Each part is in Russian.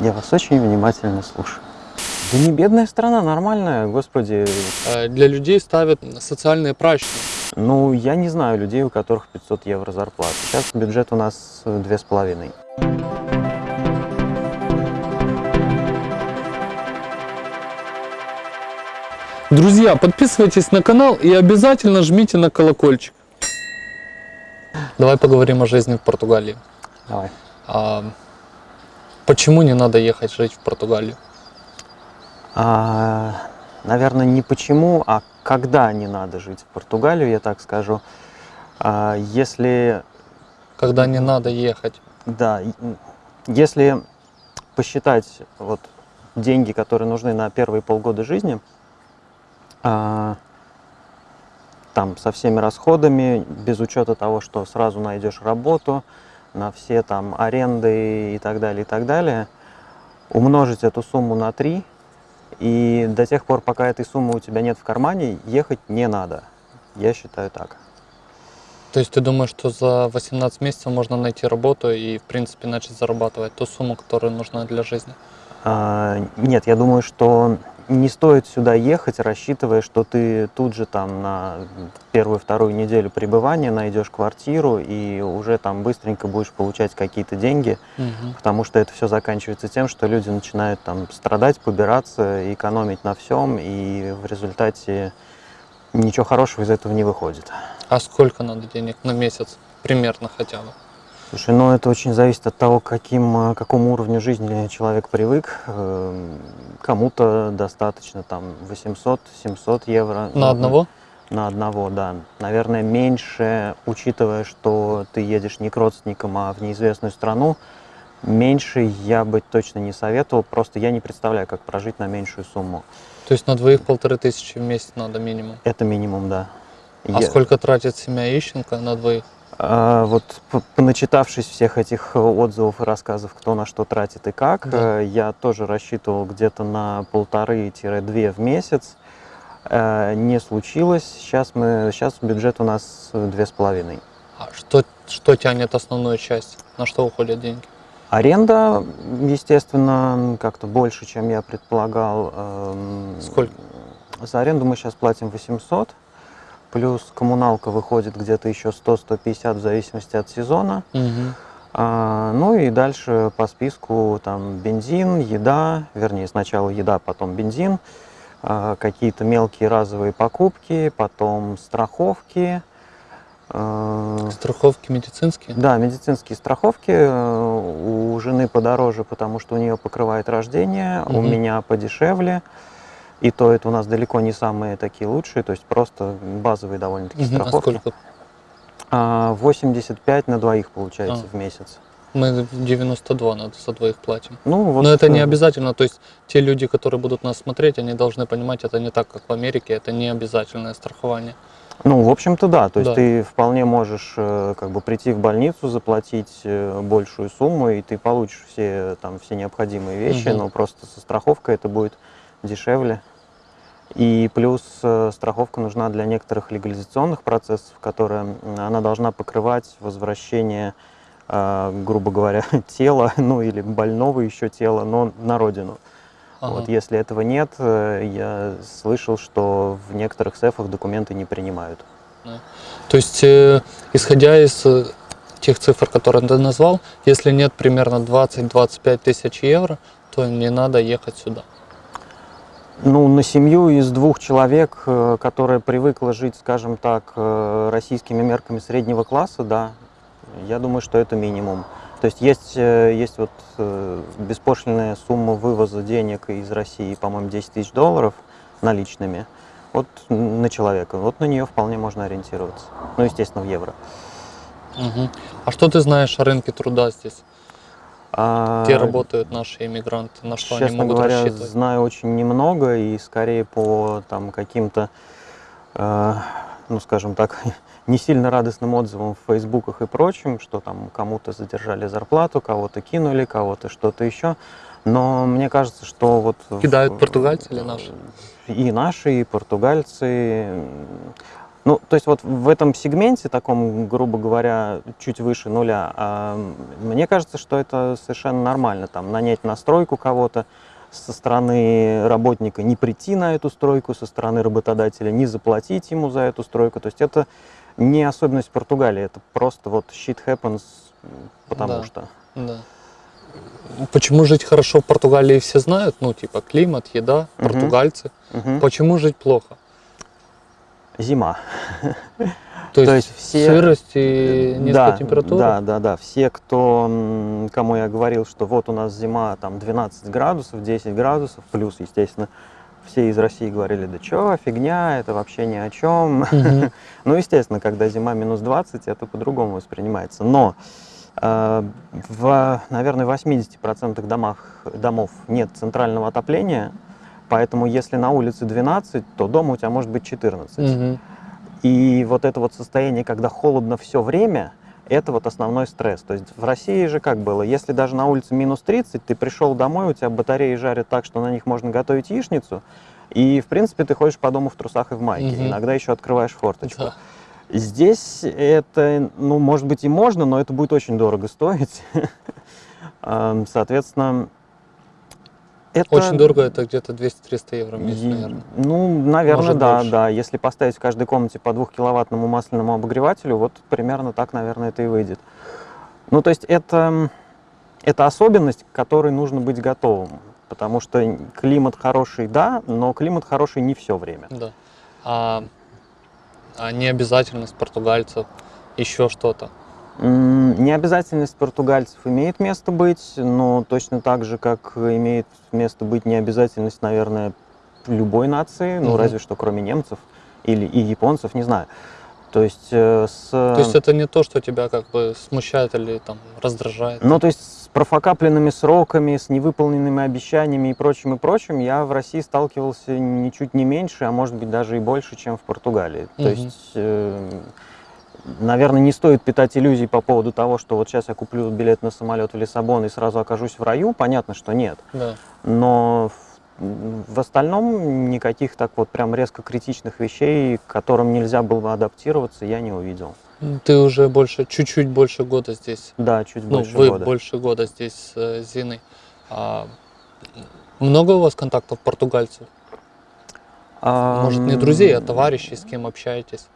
Я вас очень внимательно слушаю. Да не бедная страна, нормальная, господи. Э, Для людей ставят социальные прачки. Ну, я не знаю людей, у которых 500 евро зарплата. Сейчас бюджет у нас э, две с половиной. Друзья, подписывайтесь на канал и обязательно жмите на колокольчик. Давай поговорим о жизни в Португалии. Давай. А, почему не надо ехать жить в Португалию? А, наверное, не почему, а когда не надо жить в Португалию, я так скажу. А, если, Когда не надо ехать? да, если посчитать вот деньги, которые нужны на первые полгода жизни, а, там со всеми расходами, без учета того, что сразу найдешь работу, на все там аренды и так далее, и так далее, умножить эту сумму на 3, и до тех пор, пока этой суммы у тебя нет в кармане, ехать не надо. Я считаю так. То есть ты думаешь, что за 18 месяцев можно найти работу и, в принципе, начать зарабатывать ту сумму, которая нужна для жизни? А, Нет, я думаю, что не стоит сюда ехать, рассчитывая, что ты тут же там на первую-вторую неделю пребывания найдешь квартиру и уже там быстренько будешь получать какие-то деньги, Мгм. потому что это все заканчивается тем, что люди начинают там страдать, побираться, экономить на всем, и в результате ничего хорошего из этого не выходит. А сколько надо денег на месяц? Примерно хотя бы. Слушай, ну это очень зависит от того, каким, к какому уровню жизни человек привык. Эм, Кому-то достаточно там 800-700 евро. На Ну, одного? На одного, да. Наверное, меньше, учитывая, что ты едешь не к родственникам, а в неизвестную страну, меньше я бы точно не советовал. Просто я не представляю, как прожить на меньшую сумму. То есть на двоих полторы тысячи в месяц надо минимум. Это минимум, да. А Я- сколько тратит семья Ищенко на двоих? А, Вот поначитавшись всех этих э, отзывов и рассказов, кто на что тратит и как, Да. э, я тоже рассчитывал где-то на полторы-две в месяц. Э, Не случилось. Сейчас мы, сейчас бюджет у нас две с половиной. А что, что тянет основную часть? На что уходят деньги? Аренда, естественно, как-то больше, чем я предполагал. Эм, Сколько? За аренду мы сейчас платим 800, плюс коммуналка выходит где-то еще 100-150 в зависимости от сезона. Мгм. А, ну и дальше по списку там бензин, еда, вернее сначала еда, потом бензин, а, какие-то мелкие разовые покупки, потом страховки. а, Страховки медицинские? да, медицинские страховки э, у жены подороже, потому что у нее покрывает рождение, у Мгм. меня подешевле. И то это у нас далеко не самые такие лучшие, то есть просто базовые довольно-таки. А страховки. сколько? А, 85 на двоих получается А. в месяц. Мы в 92 надо за двоих платим. Ну, вот, Но это не э, обязательно, то есть те люди, которые будут нас смотреть, они должны понимать, это не так, как в Америке, это не обязательное страхование. Ну, в общем-то, да. То есть Да. ты вполне можешь э, как бы прийти в больницу, заплатить э, большую сумму, и ты получишь все там все необходимые вещи, Мгм. но просто со страховкой это будет дешевле. И плюс э, страховка нужна для некоторых легализационных процессов, которые она должна покрывать возвращение, э, грубо говоря, тела, ну или больного еще тела, но на родину. Ага. Вот если этого нет, э, я слышал, что в некоторых сефах документы не принимают. То есть, э, исходя из тех цифр, которые ты назвал, если нет примерно 20-25 тысяч евро, то не надо ехать сюда. Ну, на семью из двух человек, э, которая привыкла жить, скажем так, э, российскими мерками среднего класса, да, я думаю, что это минимум. То есть есть, э, есть вот беспошлинная сумма вывоза денег из России, по-моему, 10 тысяч долларов наличными. Вот на человека. Вот на нее вполне можно ориентироваться. Ну, естественно, в евро. Мгм. А что ты знаешь о рынке труда здесь? А, Где работают наши иммигранты, на что они Честно могут говоря, рассчитывать? знаю очень немного и скорее по там каким-то, э, ну скажем так, не сильно радостным отзывам в фейсбуках и прочем, что там кому-то задержали зарплату, кого-то кинули, кого-то что-то еще. Но мне кажется, что вот... в- Кидают португальцы или наши? И наши, и португальцы. Ну, то есть вот в этом сегменте, таком, грубо говоря, чуть выше нуля, а, мне кажется, что это совершенно нормально. Там нанять на стройку кого-то, со стороны работника не прийти на эту стройку, со стороны работодателя не заплатить ему за эту стройку. То есть это не особенность Португалии, это просто вот shit happens, потому Да. что. Да. Почему жить хорошо в Португалии все знают? Ну, типа климат, еда, португальцы. Мгм. Почему жить плохо? Зима. То есть, То есть все- сырость и низкая да, температура? Да, да, да. Все, кто, кому я говорил, что вот у нас зима там 12 градусов, 10 градусов, плюс, естественно, все из России говорили, да чё, фигня, это вообще ни о чем. Ну, естественно, когда зима минус 20, это по-другому воспринимается. Но э, в, наверное, 80% домах, домов нет центрального отопления, поэтому если на улице 12, то дома у тебя может быть 14. Мгм. И вот это вот состояние, когда холодно все время, это вот основной стресс. То есть в России же как было, если даже на улице минус 30, ты пришел домой, у тебя батареи жарят так, что на них можно готовить яичницу, и в принципе ты ходишь по дому в трусах и в майке, Мгм. иногда еще открываешь форточку. Да. Здесь это, ну, может быть и можно, но это будет очень дорого стоить. Ам, Соответственно, это... Очень дорого, это где-то 200-300 евро в месяц, наверное. Ну, наверное, Может, да, больше. да. Если поставить в каждой комнате по двухкиловаттному масляному обогревателю, вот примерно так, наверное, это и выйдет. Ну, то есть это, это особенность, к которой нужно быть готовым. Потому что климат хороший, да, но климат хороший не все время. Да. А, а необязательность португальцев, еще что-то. М, Необязательность португальцев имеет место быть, но точно так же, как имеет место быть необязательность, наверное, любой нации, ну, Мгм. разве что кроме немцев или и японцев, не знаю. То есть э, с... То есть это не то, что тебя как бы смущает или там раздражает. Ну, то есть с профокапленными сроками, с невыполненными обещаниями и прочим, и прочим, я в России сталкивался ничуть не меньше, а может быть даже и больше, чем в Португалии. То Мгм. есть, э, наверное, не стоит питать иллюзий по поводу того, что вот сейчас я куплю билет на самолет в Лиссабон и сразу окажусь в раю. Понятно, что нет. Да. Но в, остальном никаких так вот прям резко критичных вещей, к которым нельзя было бы адаптироваться, я не увидел. Ты уже больше, чуть-чуть больше года здесь. Да, чуть Ну, больше вы года. больше года здесь с э, Зиной. А, много у вас контактов португальцев? Может, не друзей, а товарищей, с кем общаетесь?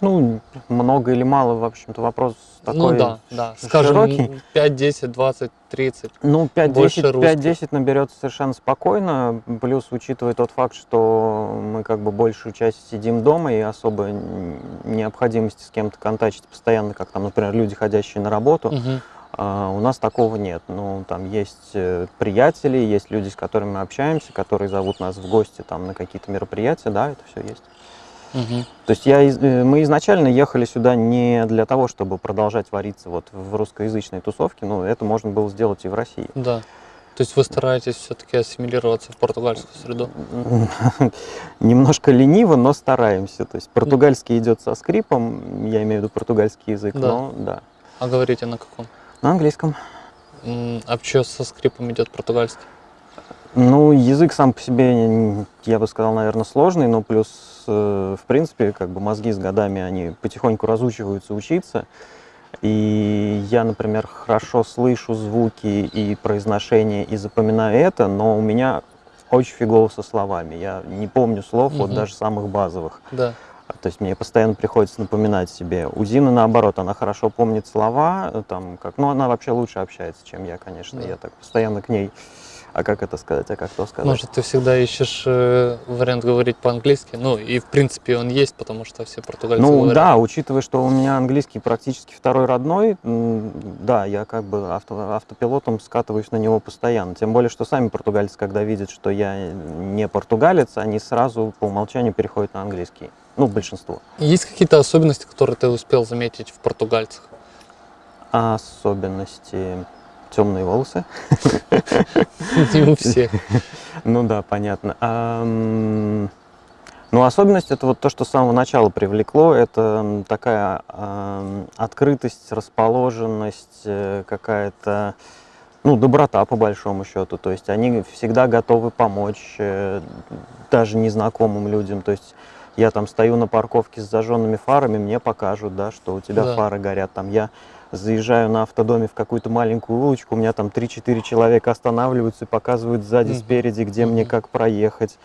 Ну, много или мало, в общем-то, вопрос такой ну да, да. Скажем, широкий. 5, 10, 20, 30. Ну, больше 5-10 русских. 5-10 наберется совершенно спокойно, плюс учитывая тот факт, что мы как бы большую часть сидим дома и особо необходимости с кем-то контачить постоянно, как там, например, люди, ходящие на работу, Мгм. а, у нас такого нет. Ну, там есть э, приятели, есть люди, с которыми мы общаемся, которые зовут нас в гости там на какие-то мероприятия, да, это все есть. Мгм. То есть я, э, мы изначально ехали сюда не для того, чтобы продолжать вариться вот в русскоязычной тусовке, но это можно было сделать и в России. Да. То есть вы стараетесь все-таки ассимилироваться в португальскую среду? Немножко лениво, но стараемся. То есть португальский идет со скрипом, я имею в виду португальский язык, Да. но да. А говорите на каком? На английском. А что со скрипом идет португальский? Ну, язык сам по себе, я бы сказал, наверное, сложный, но плюс, э, в принципе, как бы мозги с годами, они потихоньку разучиваются учиться. И я, например, хорошо слышу звуки и произношение и запоминаю это, но у меня очень фигово со словами. Я не помню слов, вот Мгм. даже самых базовых. Да. А, То есть мне постоянно приходится напоминать себе. У Зины наоборот, она хорошо помнит слова, э, там как, ну она вообще лучше общается, чем я, конечно. Да. Я так постоянно к ней. А как это сказать, а как то сказать? Может, ты всегда ищешь э, вариант говорить по-английски? Ну, и в принципе он есть, потому что все португальцы Ну говорят. да, учитывая, что у меня английский практически второй родной, да, я как бы авто- автопилотом скатываюсь на него постоянно. Тем более, что сами португальцы, когда видят, что я не португалец, они сразу по умолчанию переходят на английский. Ну, большинство. Есть какие-то особенности, которые ты успел заметить в португальцах? Особенности темные волосы. Не у всех. Ну да, понятно. Ам, Ну, особенность это вот то, что с самого начала привлекло, это такая ам, открытость, расположенность, э, какая-то, ну, доброта по большому счету. То есть они всегда готовы помочь э, даже незнакомым людям. То есть Я там стою на парковке с зажженными фарами, мне покажут, да, что у тебя Да. фары горят. Там я заезжаю на автодоме в какую-то маленькую улочку, у меня там 3-4 человека останавливаются и показывают сзади, Мгм. спереди, где мне Мгм. как проехать.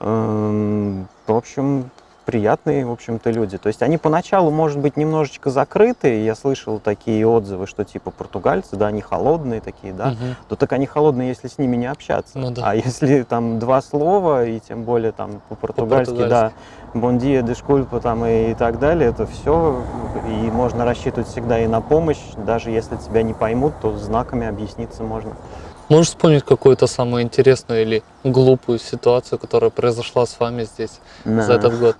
Эм, В общем, приятные, в общем-то, люди. То есть они поначалу, может быть, немножечко закрытые. Я слышал такие отзывы, что типа португальцы, да, они холодные такие, да. Мгм. То так они холодные, если с ними не общаться. Ну да. А если там два слова, и тем более там по-португальски, да, бондия, дешкульпа там и, и так далее, это все. И можно рассчитывать всегда и на помощь. Даже если тебя не поймут, то знаками объясниться можно. Можешь вспомнить какую-то самую интересную или глупую ситуацию, которая произошла с вами здесь за этот год?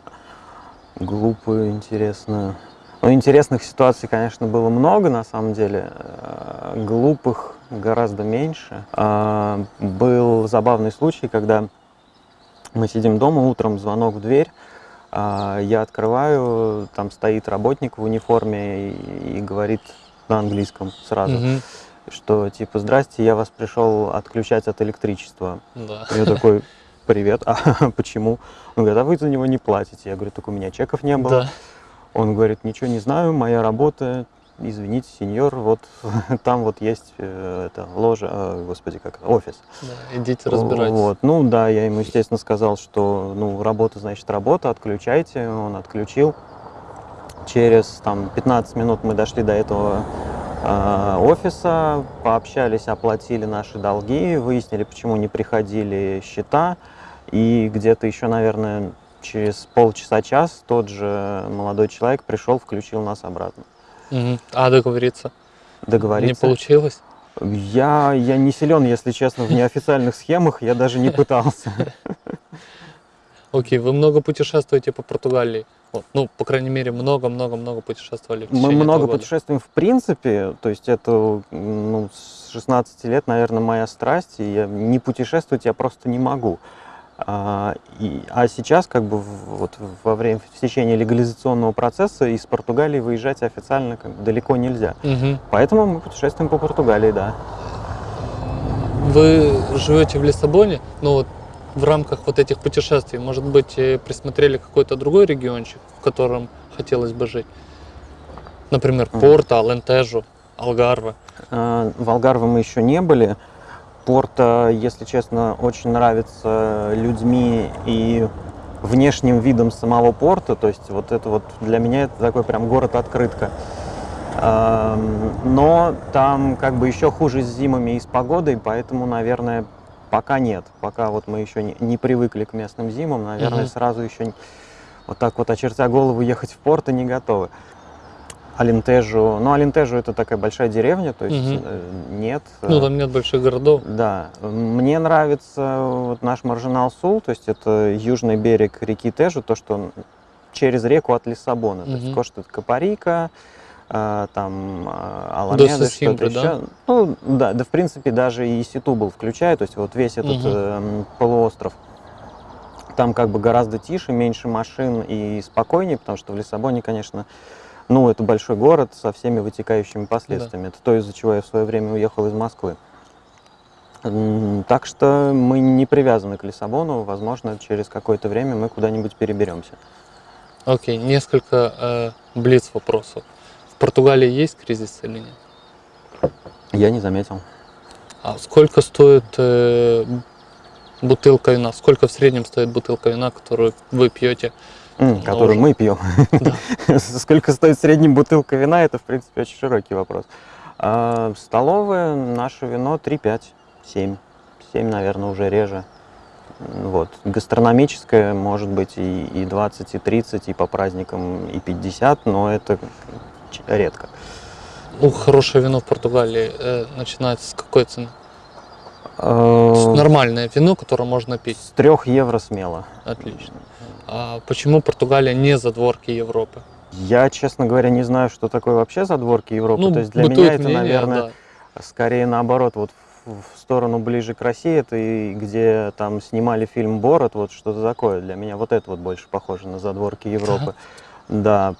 Глупую, интересную. Ну, интересных ситуаций, конечно, было много, на самом деле. Э, Глупых гораздо меньше. А, Был забавный случай, когда мы сидим дома, утром звонок в дверь, а, я открываю, там стоит работник в униформе и, и говорит на английском сразу, Мгм. Что типа, здрасте, я вас пришел отключать от электричества. Да. Я такой, привет, а почему? Он говорит, а вы за него не платите. Я говорю, так у меня чеков не было. Да. Он говорит, ничего не знаю, моя работа, извините, сеньор, вот там вот есть э, это ложа, э, господи, как это, офис. Да, идите разбирайтесь. Вот, ну да, я ему, естественно, сказал, что, ну, работа, значит, работа, отключайте. Он отключил. Через, там, 15 минут мы дошли до этого офиса, пообщались, оплатили наши долги, выяснили, почему не приходили счета. И где-то еще, наверное, через полчаса-час тот же молодой человек пришел, включил нас обратно. А договориться не Договориться. получилось? Я, я не силен, если честно, в неофициальных схемах, я даже не пытался. Окей, вы много путешествуете по Португалии? Вот, ну, по крайней мере, много-много-много путешествовали в Мы много года. путешествуем в принципе, то есть это ну, с 16 лет, наверное, моя страсть, и я не путешествовать я просто не могу. А, и- а сейчас, как бы вот во время в течение легализационного процесса из Португалии выезжать официально как бы далеко нельзя. Мгм. Поэтому мы путешествуем по Португалии, да. Вы живете в Лиссабоне, но вот в рамках вот этих путешествий, может быть, э, присмотрели какой-то другой региончик, в котором хотелось бы жить? Например. Порто, Алентежо, Алгарве. А, В Алгарве мы еще не были. Порто, если честно, очень нравится людьми и внешним видом самого порта. То есть вот это вот для меня это такой прям город-открытка. Но там как бы еще хуже с зимами и с погодой, поэтому, наверное, пока нет. Пока вот мы еще не, не привыкли к местным зимам, наверное, Мгм. сразу еще не- вот так вот очертя голову ехать в порто не готовы. Алентежу, ну Алентежу это такая большая деревня, то есть э, нет. Ну, э, там нет больших городов. да, мне нравится вот наш маржинал Сул, то есть это южный берег реки Тежу, то, что через реку от Лиссабона. То есть. Кошта Капарика, там а, Аламеда, До что-то еще. да? Ну, да, да, в принципе, даже и Ситубл включая, то есть вот весь этот эм, полуостров. Там как бы гораздо тише, меньше машин и спокойнее, потому что в Лиссабоне, конечно, ну, это большой город со всеми вытекающими последствиями. Это то, из-за чего я в свое время уехал из Москвы. Так что мы не привязаны к Лиссабону. Возможно, через какое-то время мы куда-нибудь переберемся. Окей, несколько э, блиц вопросов. В Португалии есть кризис или нет? Я не заметил. А сколько стоит э, бутылка вина? Сколько в среднем стоит бутылка вина, которую вы пьете? М, Который уже. мы пьем. Да. Сколько стоит средняя бутылка вина, это, в принципе, очень широкий вопрос. А, Столовое, наше вино 3-5, 7. 7, наверное, уже реже. Вот. Гастрономическое может быть и, и 20, и 30, и по праздникам, и 50, но это редко. Ну, хорошее вино в Португалии э, начинается с какой цены? Э, Нормальное вино, которое можно пить. С 3 евро смело. Отлично. А почему Португалия не задворки Европы? Я, честно говоря, не знаю, что такое вообще задворки Европы. Ну, То есть для меня это, мнение, наверное, да. скорее наоборот, вот в, в сторону ближе к России, это и где там снимали фильм Борот, вот что-то такое. Для меня вот это вот больше похоже на задворки Европы. Да,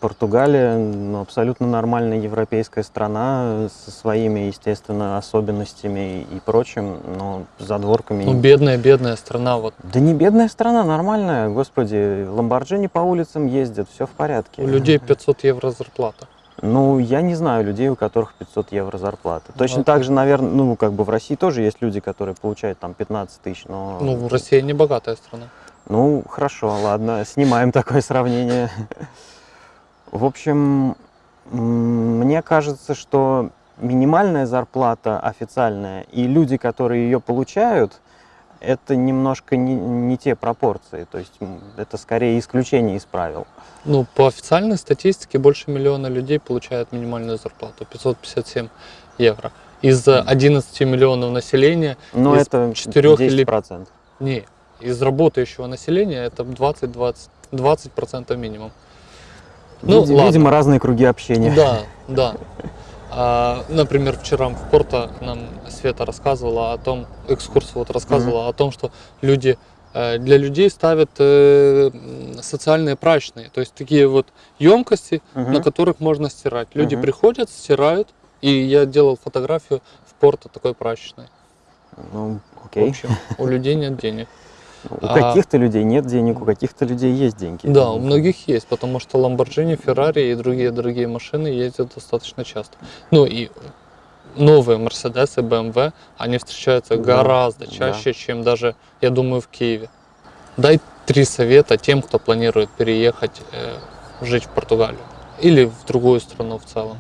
Португалия ну, абсолютно нормальная европейская страна со своими, естественно, особенностями и прочим, но задворками. Ну, бедная, бедная страна. Вот. Да не бедная страна, нормальная, господи, ламборджини по улицам ездят, все в порядке. У людей 500 евро зарплата. Ну, я не знаю людей, у которых 500 евро зарплата. Точно Ну, так же, наверное, ну, как бы в России тоже есть люди, которые получают там 15 тысяч, но... Ну, Россия не богатая страна. Ну, хорошо, ладно, снимаем такое сравнение. В общем, мне кажется, что минимальная зарплата официальная и люди, которые ее получают, это немножко не, не те пропорции. То есть это скорее исключение из правил. Ну, по официальной статистике больше миллиона людей получают минимальную зарплату 557 евро. Из э, 11 миллионов населения, Но Из это четырех или- 10%. не, из работающего населения это 20-20 20% минимум. Ну, Види- ладно. Видимо, разные круги общения. Да, да. А, например, вчера в Порто нам Света рассказывала о том, экскурс вот рассказывала о том, что люди э, для людей ставят э, социальные прачечные, то есть такие вот емкости, Мгм. на которых можно стирать. Люди Мгм. приходят, стирают, и я делал фотографию в Порто такой прачечной. Ну, В окей. общем, у людей нет денег. У А- каких-то людей нет денег, у каких-то людей есть деньги. Да, у многих есть, потому что Lamborghini, Ferrari и другие дорогие машины ездят достаточно часто. Ну и новые Mercedes и BMW, они встречаются Да, гораздо да. чаще, чем даже, я думаю, в Киеве. Дай три совета тем, кто планирует переехать э, жить в Португалию или в другую страну в целом.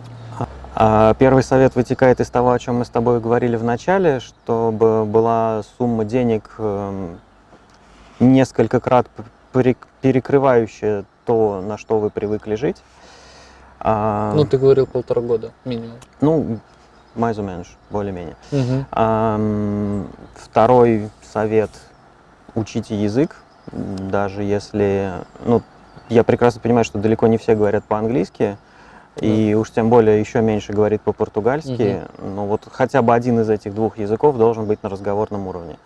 А Первый совет вытекает из того, о чем мы с тобой говорили в начале, чтобы была сумма денег эм, несколько крат п- перек- перекрывающая то, на что вы привыкли жить. А, Ну, ты говорил полтора года минимум. ну, mais ou menos, более-менее. Ам, Второй совет – учите язык, даже если, ну, я прекрасно понимаю, что далеко не все говорят по-английски, и уж тем более еще меньше говорит по-португальски, но вот хотя бы один из этих двух языков должен быть на разговорном уровне. Э,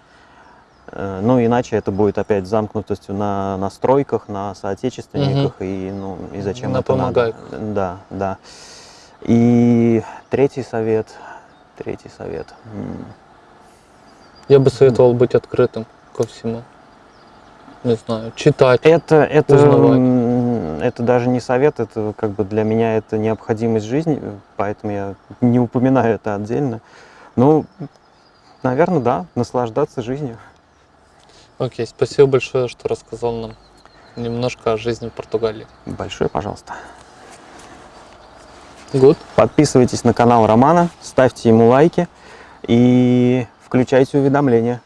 Ну, иначе это будет опять замкнутостью на настройках, на соотечественниках, и, ну, и зачем На это надо? помогайках. Да, да. И третий совет, третий совет. Я бы советовал быть открытым ко всему. Не знаю, читать. Это, это, Узнавать. это даже не совет, это как бы для меня это необходимость жизни, поэтому я не упоминаю это отдельно. Ну, наверное, да, наслаждаться жизнью. Окей, спасибо большое, что рассказал нам немножко о жизни в Португалии. Большое, пожалуйста. Good. Подписывайтесь на канал Романа, ставьте ему лайки и включайте уведомления.